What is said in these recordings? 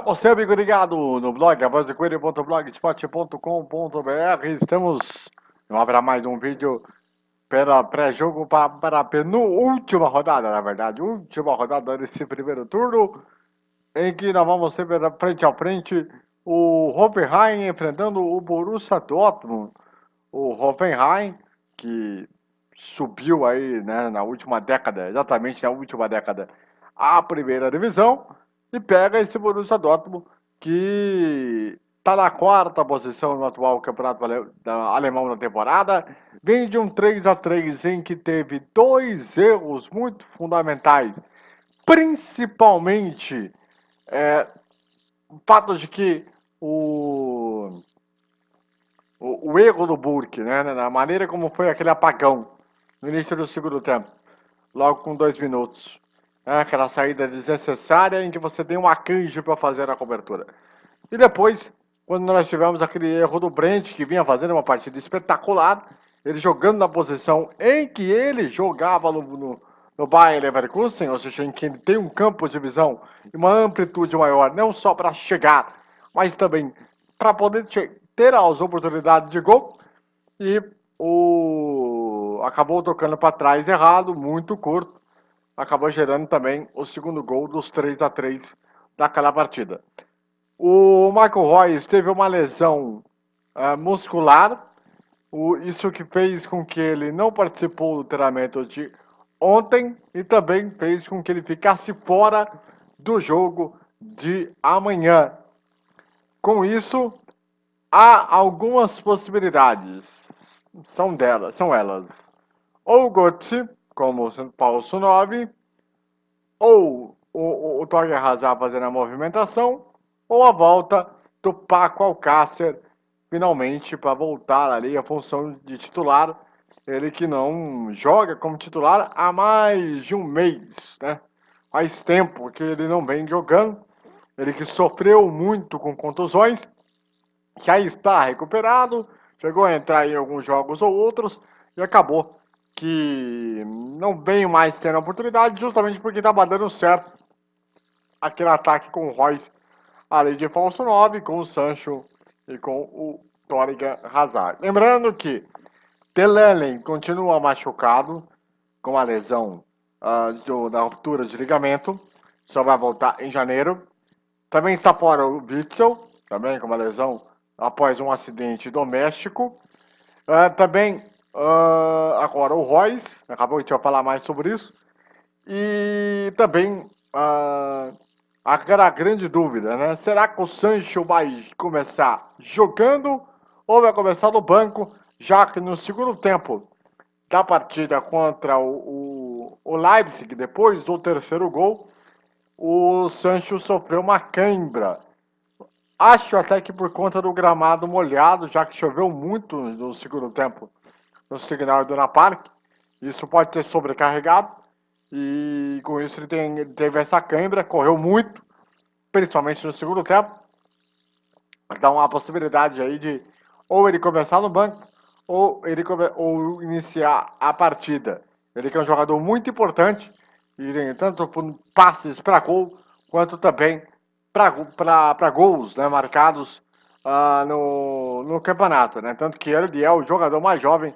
Para você, amigo ligado no blog, avozdecoelho.blogspot.com.br, estamos, não haverá mais um vídeo para pré-jogo para, para a penúltima rodada, na verdade, última rodada desse primeiro turno, em que nós vamos ter frente a frente o Hoffenheim enfrentando o Borussia Dortmund. O Hoffenheim, que subiu aí né, na última década, exatamente na última década, a primeira divisão, e pega esse Borussia Dortmund que está na quarta posição no atual campeonato alemão na temporada. Vem de um 3 a 3 em que teve dois erros muito fundamentais, principalmente é, o fato de que o, o, o erro do Burke, né, na maneira como foi aquele apagão no início do segundo tempo, logo com dois minutos. É aquela saída desnecessária em que você tem um arcanjo para fazer a cobertura. E depois, quando nós tivemos aquele erro do Brent, que vinha fazendo uma partida espetacular, ele jogando na posição em que ele jogava no, no, no Bayern Leverkusen, ou seja, em que ele tem um campo de visão e uma amplitude maior, não só para chegar, mas também para poder ter as oportunidades de gol. E o acabou tocando para trás errado, muito curto acabou gerando também o segundo gol dos 3 a 3 daquela partida. O Michael Royce teve uma lesão uh, muscular, o, isso que fez com que ele não participou do treinamento de ontem e também fez com que ele ficasse fora do jogo de amanhã. Com isso, há algumas possibilidades. São delas, são elas. Ou o Götze como Paulo 9, ou o, o, o Hazard fazendo a movimentação, ou a volta do Paco Alcácer, finalmente, para voltar ali a função de titular. Ele que não joga como titular há mais de um mês, né? Faz tempo que ele não vem jogando. Ele que sofreu muito com contusões, já está recuperado, chegou a entrar em alguns jogos ou outros e acabou que não vem mais tendo oportunidade, justamente porque estava dando certo aquele ataque com o Royce, além de falso 9, com o Sancho e com o Toriga Hazard. Lembrando que Telelen continua machucado com a lesão uh, do, da ruptura de ligamento, só vai voltar em janeiro. Também está fora o Witzel, também com uma lesão após um acidente doméstico. Uh, também Uh, agora, o Royce, acabou de falar mais sobre isso. E também uh, aquela grande dúvida, né? Será que o Sancho vai começar jogando ou vai começar no banco, já que no segundo tempo da partida contra o, o, o Leipzig, depois do terceiro gol, o Sancho sofreu uma cãibra. Acho até que por conta do gramado molhado, já que choveu muito no segundo tempo no signal do Park. Isso pode ser sobrecarregado e com isso ele, tem, ele teve essa câimbra, correu muito, principalmente no segundo tempo. Então há a possibilidade aí de ou ele começar no banco ou ele ou iniciar a partida. Ele que é um jogador muito importante e tem tanto passes para gol quanto também para gols né, marcados uh, no, no campeonato. Né? Tanto que ele é o jogador mais jovem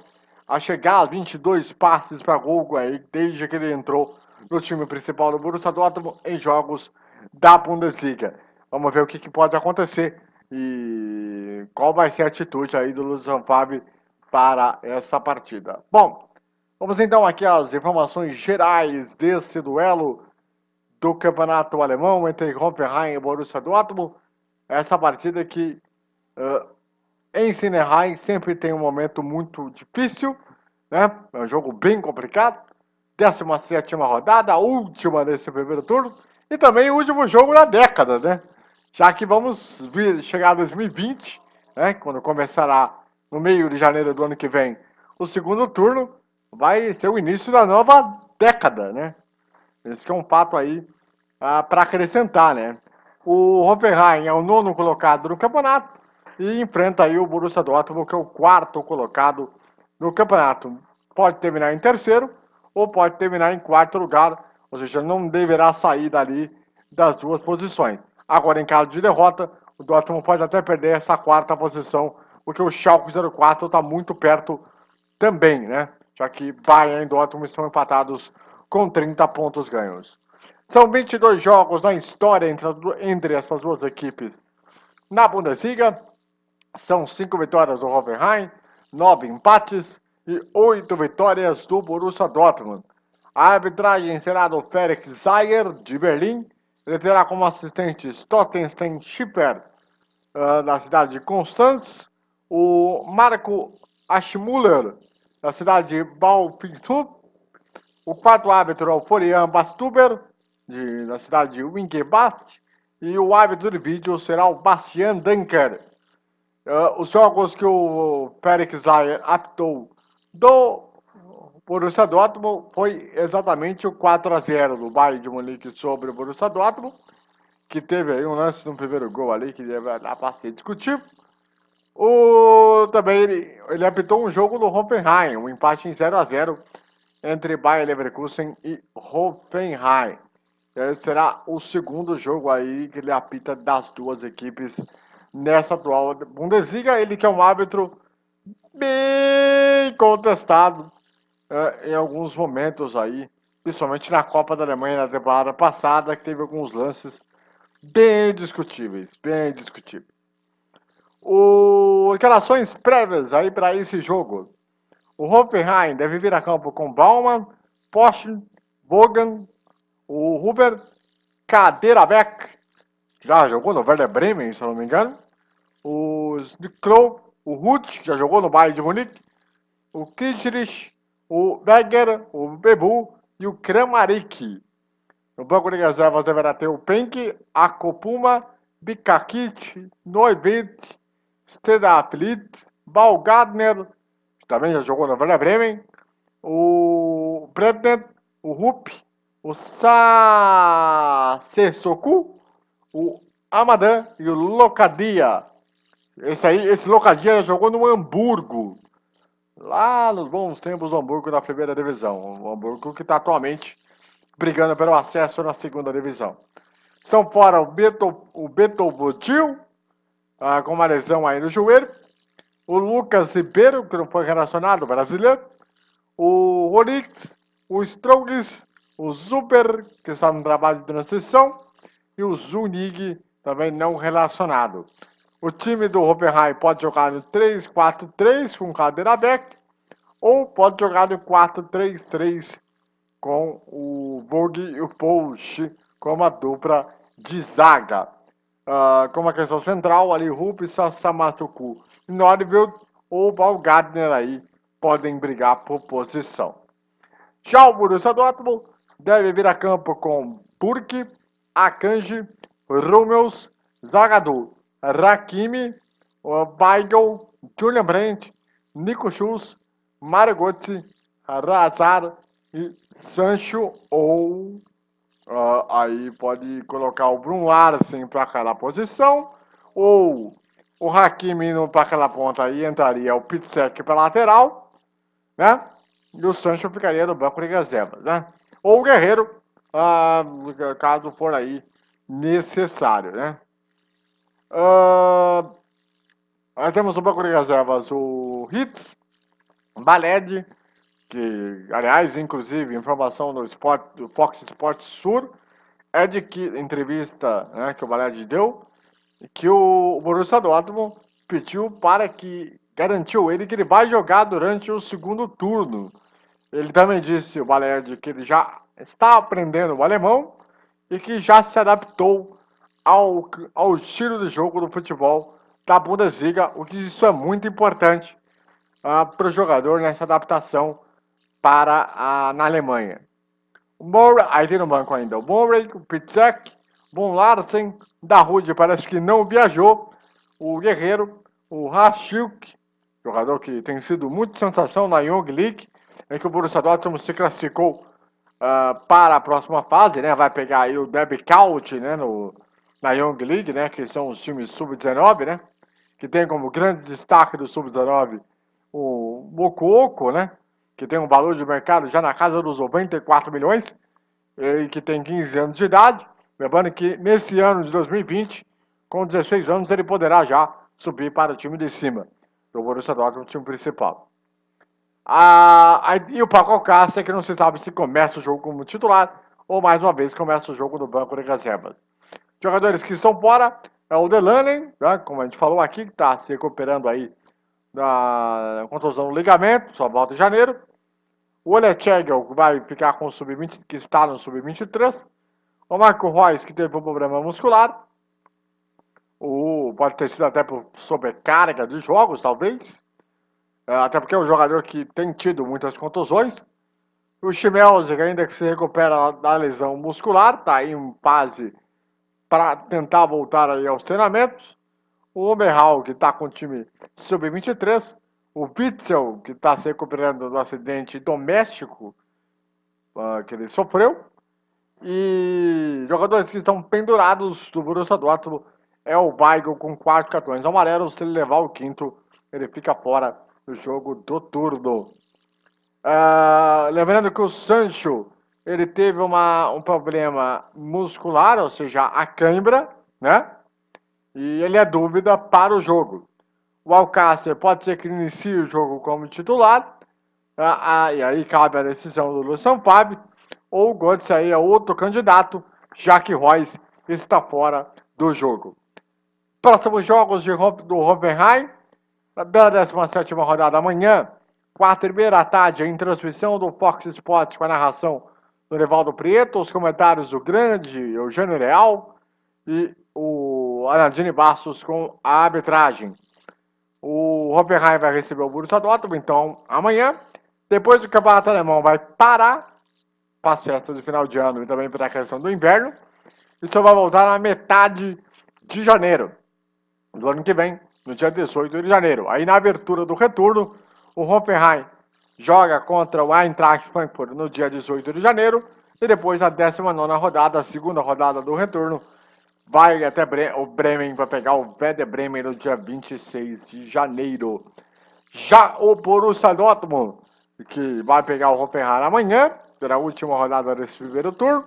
a chegar a 22 passes para gol desde que ele entrou no time principal do Borussia Dortmund em jogos da Bundesliga. Vamos ver o que, que pode acontecer e qual vai ser a atitude aí do Lucian Favre para essa partida. Bom, vamos então aqui às informações gerais desse duelo do campeonato alemão entre Hoffenheim e Borussia Dortmund. Essa partida que uh, em Sinerheim sempre tem um momento muito difícil, né? É um jogo bem complicado. 17 rodada, última desse primeiro turno. E também o último jogo da década, né? Já que vamos vir, chegar a 2020, né? Quando começará no meio de janeiro do ano que vem o segundo turno, vai ser o início da nova década, né? Esse é um fato aí ah, para acrescentar, né? O Hoffenheim é o nono colocado no campeonato e enfrenta aí o Borussia Dortmund, que é o quarto colocado no campeonato. Pode terminar em terceiro ou pode terminar em quarto lugar, ou seja, não deverá sair dali das duas posições. Agora, em caso de derrota, o Dortmund pode até perder essa quarta posição, porque o Schalke 04 está muito perto também, né? Já que Bayern e Dortmund estão empatados com 30 pontos ganhos. São 22 jogos na história entre, entre essas duas equipes. Na Bundesliga, são 5 vitórias do Hoffenheim, 9 empates e 8 vitórias do Borussia Dortmund. A arbitragem será do Felix Zayer, de Berlim. Ele terá como assistentes Tottenstein Schipper, uh, da cidade de Constance, o Marco Aschmuller, da cidade de Baupintup, o quarto árbitro é o Florian Bastuber, de, da cidade de Winkelbast, e o árbitro de vídeo será o Bastian Dunker. Uh, os jogos que o Felix Zayer apitou do Borussia Dortmund foi exatamente o 4 a 0 do Bayern de Munique sobre o Borussia Dortmund, que teve aí um lance no primeiro gol ali que deve dar para ser discutível. O, também ele, ele apitou um jogo no Hoffenheim, um empate em 0 a 0 entre Bayern Leverkusen e Hoffenheim. Esse será o segundo jogo aí que ele apita das duas equipes nessa atual Bundesliga. Ele que é um árbitro bem contestado é, em alguns momentos aí, principalmente na Copa da Alemanha na temporada passada, que teve alguns lances bem discutíveis, bem discutíveis. O... Declarações prévias aí para esse jogo. O Hoffenheim deve vir a campo com Baumann, Porsche, Bogan, o Huber Kaderabek, já jogou no Werder Bremen, se não me engano. O Snikrow, o Ruth, já jogou no Bayern de Munique. O Kitrich, o Berger, o Bebu e o Kramaric. No banco de reservas deverá ter o Penk, Akopuma, Bikakit, Neubit, Stedaplit, Balgadner, também já jogou no Werder Bremen, o Bredner, o Rupp, o Sassesoku, o Amadan e o Locadia. Esse aí, esse Locadia jogou no Hamburgo, lá nos bons tempos do Hamburgo na primeira divisão. O Hamburgo que está atualmente brigando pelo acesso na segunda divisão. Estão fora o Beto, o Beto Botil, ah, com uma lesão aí no joelho o Lucas Ribeiro, que não foi relacionado, brasileiro, o Ronix, o Strongs, o Super, que está no trabalho de transição, e o Zunig, também não relacionado. O time do Hoffenheim pode jogar no 3-4-3 com cadeira aberta, ou pode jogar no 4-3-3 com o Vogue e o Pouch como a dupla de zaga. Uh, como a questão central, ali Rupi, Sassamatuku Norville ou Val Gardner aí podem brigar por posição. Já o Borussia Dortmund deve vir a campo com Burke, Akanji, Rummels, Zagadou, Rakimi, Weigel, Julian Brandt, Nico Schultz, Mario Götze, Razar e Sancho ou uh, aí pode colocar o Brun Larsen para aquela posição ou o Hakimi indo para aquela ponta aí entraria o Pitsek para lateral, né? E o Sancho ficaria no banco de reservas, né? Ou o Guerreiro, ah, caso for aí necessário, né? Ah, nós temos no banco de reservas o Hits, Baled, que, aliás, inclusive, informação do, Sport, do Fox Sports Sur, é de que entrevista né, que o Baled deu, que o Borussia Dortmund pediu para que garantiu ele que ele vai jogar durante o segundo turno. Ele também disse, o Balerdi, que ele já está aprendendo o alemão e que já se adaptou ao, ao estilo de jogo do futebol da Bundesliga, o que isso é muito importante uh, para o jogador nessa adaptação para a, na Alemanha. O Murray, aí tem no banco ainda o Murray, o Pitzek, Von Larsen, da Rude parece que não viajou. O Guerreiro, o Rachuk, jogador que tem sido muito sensação na Young League, em que o Borussia Dortmund se classificou uh, para a próxima fase, né? Vai pegar aí o Derby County, né? No, na Young League, né? Que são os times sub-19, né? Que tem como grande destaque do sub-19 o Mokuoko, né? Que tem um valor de mercado já na casa dos 94 milhões, e que tem 15 anos de idade Lembrando que nesse ano de 2020, com 16 anos, ele poderá já subir para o time de cima do Borussia Dortmund, o time principal. Ah, e o Paco Alcácer, que não se sabe se começa o jogo como titular ou mais uma vez começa o jogo no banco de reservas. Jogadores que estão fora é o Delaney, né, como a gente falou aqui, que está se recuperando aí da contusão do ligamento, só volta em janeiro. O Olechegel vai ficar com o sub-20, que está no sub-23. O Marco Reus, que teve um problema muscular. O, pode ter sido até por sobrecarga de jogos, talvez. É, até porque é um jogador que tem tido muitas contusões. O Schmelzer, ainda que se recupera da lesão muscular, está em fase para tentar voltar aí aos treinamentos. O Oberhal, que está com o time sub-23 o Witzel, que está se recuperando do acidente doméstico uh, que ele sofreu. E jogadores que estão pendurados do Borussia Dortmund é o Weigl com quatro cartões amarelos. Se ele levar o quinto, ele fica fora do jogo do turno. Uh, lembrando que o Sancho ele teve uma, um problema muscular, ou seja, a cãibra, né? E ele é dúvida para o jogo. O Alcácer pode ser que inicie o jogo como titular. Ah, ah, e aí cabe a decisão do Luciano Fábio. Ou o Götze aí é outro candidato, já que Royce está fora do jogo. Próximos jogos de, do Hoffenheim. Pela 17 rodada amanhã, 4 e meia da tarde, em transmissão do Fox Sports com a narração do Nevaldo Prieto, os comentários do grande Eugênio Real e o Arandini Bastos com a arbitragem. O Hoffenheim vai receber o Borussia Dortmund, então, amanhã. Depois o Campeonato Alemão vai parar para as festas de final de ano e também para a questão do inverno. E só vai voltar na metade de janeiro do ano que vem, no dia 18 de janeiro. Aí na abertura do retorno, o Hoffenheim joga contra o Eintracht Frankfurt no dia 18 de janeiro. E depois a 19 rodada, a segunda rodada do retorno, vai até Bre o Bremen para pegar o Werder Bremen no dia 26 de janeiro. Já o Borussia Dortmund, que vai pegar o Hoffenheim amanhã, pela última rodada desse primeiro turno.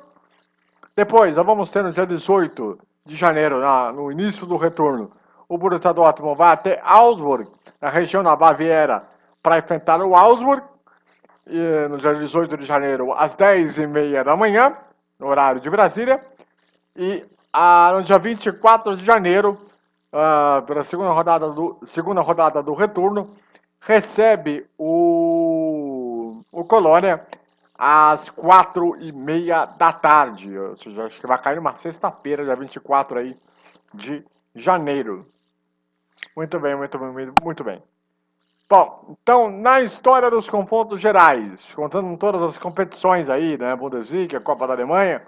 Depois, nós vamos ter no dia 18 de janeiro, na, no início do retorno, o Borussia Dortmund vai até Augsburg, na região da Baviera, para enfrentar o Augsburg. No dia 18 de janeiro, às 10h30 da manhã, no horário de Brasília. E ah, no dia 24 de janeiro, ah, pela segunda rodada, do, segunda rodada do retorno, recebe o, o Colônia às quatro e meia da tarde. Ou seja, acho que vai cair numa sexta-feira, dia 24 aí de janeiro. Muito bem, muito bem, muito bem. Bom, então, na história dos confrontos gerais, contando todas as competições aí, né, Bundesliga, Copa da Alemanha,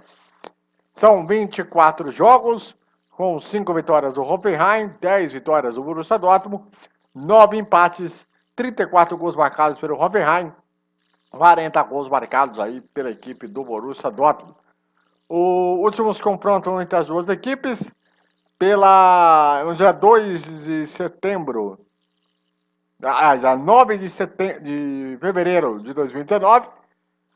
são 24 jogos, com 5 vitórias do Hoffenheim, 10 vitórias do Borussia Dortmund, 9 empates, 34 gols marcados pelo Hoffenheim, 40 gols marcados aí pela equipe do Borussia Dortmund. Os últimos confrontos entre as duas equipes, pela, no dia 2 de setembro, ah, já 9 de, setembro, de fevereiro de 2019,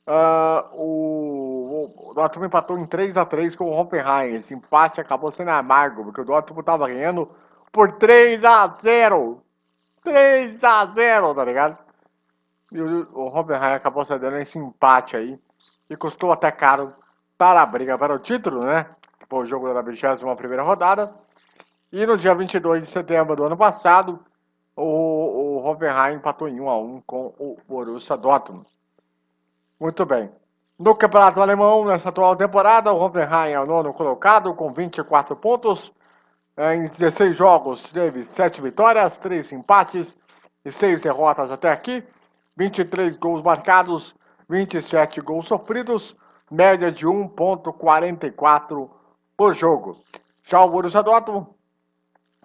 Uh, o, o Dortmund empatou em 3 a 3 com o Hoffenheim. Esse empate acabou sendo amargo, porque o Dortmund estava ganhando por 3 a 0 3 a 0 tá ligado? E o, o Hoffenheim acabou cedendo esse empate aí, e custou até caro para a briga para o título, né? Foi o jogo da 21 primeira rodada. E no dia 22 de setembro do ano passado, o, o Hoffenheim empatou em 1 a 1 com o Borussia Dortmund. Muito bem. No Campeonato Alemão, nessa atual temporada, o Hoffenheim é o nono colocado com 24 pontos. Em 16 jogos, teve 7 vitórias, 3 empates e 6 derrotas até aqui. 23 gols marcados, 27 gols sofridos, média de 1.44 por jogo. Já o Borussia Dortmund,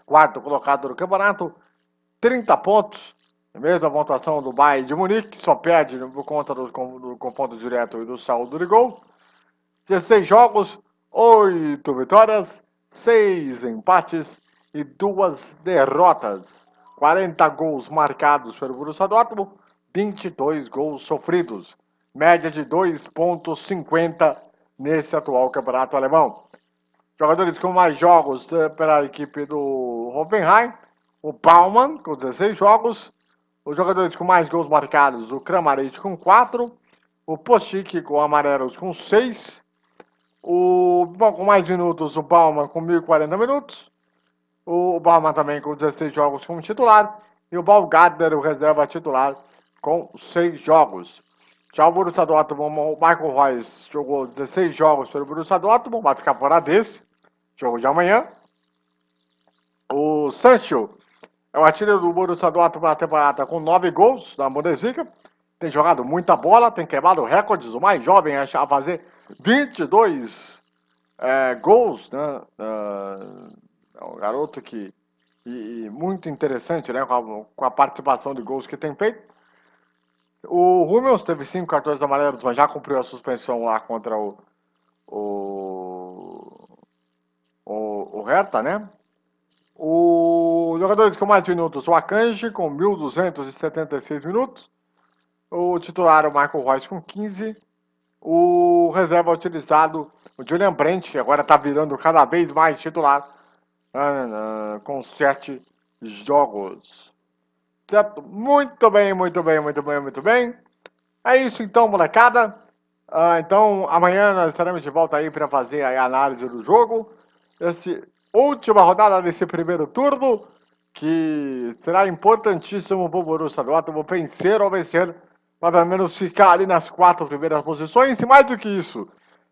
quarto colocado no campeonato, 30 pontos, mesma pontuação do Bayern de Munique, só perde por conta do, do confronto direto e do saldo de gol. 16 jogos, 8 vitórias, 6 empates e 2 derrotas. 40 gols marcados pelo Borussia Dortmund, 22 gols sofridos. Média de 2.50 nesse atual campeonato alemão. Jogadores com mais jogos pela equipe do Hoffenheim, o Baumann com 16 jogos. Os jogadores com mais gols marcados, o Kramaric com 4. O Pochik com amarelos com 6. O, bom, com mais minutos, o Bauman com 1.040 minutos. O Bauman também com 16 jogos como titular. E o Balgadner, o reserva titular, com 6 jogos. Já o Borussia Dortmund, o Michael Reis jogou 16 jogos pelo Borussia Dortmund, vai ficar fora desse. Jogo de amanhã. O Sancho é o artilheiro do Borussia Dortmund na temporada com 9 gols na Bundesliga. Tem jogado muita bola, tem quebrado recordes. O mais jovem a fazer 22 é, gols, né? É um garoto que e, e muito interessante, né? Com a, com a, participação de gols que tem feito. O Hummels teve cinco cartões amarelos, mas já cumpriu a suspensão lá contra o o, o, o Hertha, né? Os jogadores com mais minutos, o Akanji com 1.276 minutos. O titular, o Michael Royce com 15 o reserva utilizado, o Julian Brent, que agora está virando cada vez mais titular, uh, uh, com sete jogos. Certo? Muito bem, muito bem, muito bem, muito bem. É isso então, molecada. Então, amanhã nós estaremos de volta aí para fazer a análise do jogo. Essa última rodada desse primeiro turno, que será importantíssimo para o Borussia Dortmund vencer ou vencer para pelo menos ficar ali nas quatro primeiras posições e mais do que isso,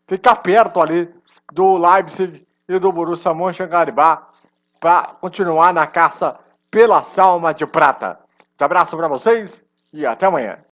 ficar perto ali do Leipzig e do Borussia Mönchengladbach para continuar na caça pela salma de prata. Um abraço para vocês e até amanhã.